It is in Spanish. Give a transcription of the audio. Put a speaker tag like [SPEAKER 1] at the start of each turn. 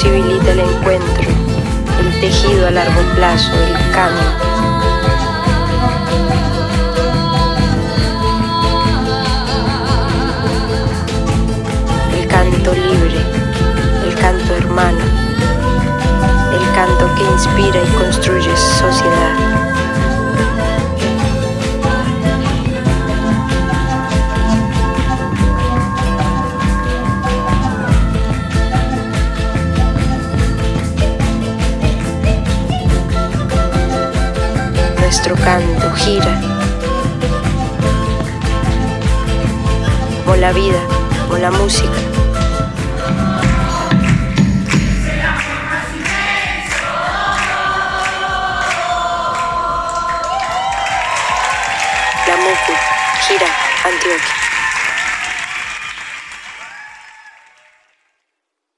[SPEAKER 1] posibilita el encuentro, el tejido a largo plazo, el cambio. El canto libre, el canto hermano, el canto que inspira y construye nuestro canto gira. Como la vida, como la música. La Mucu, gira, Antioquia.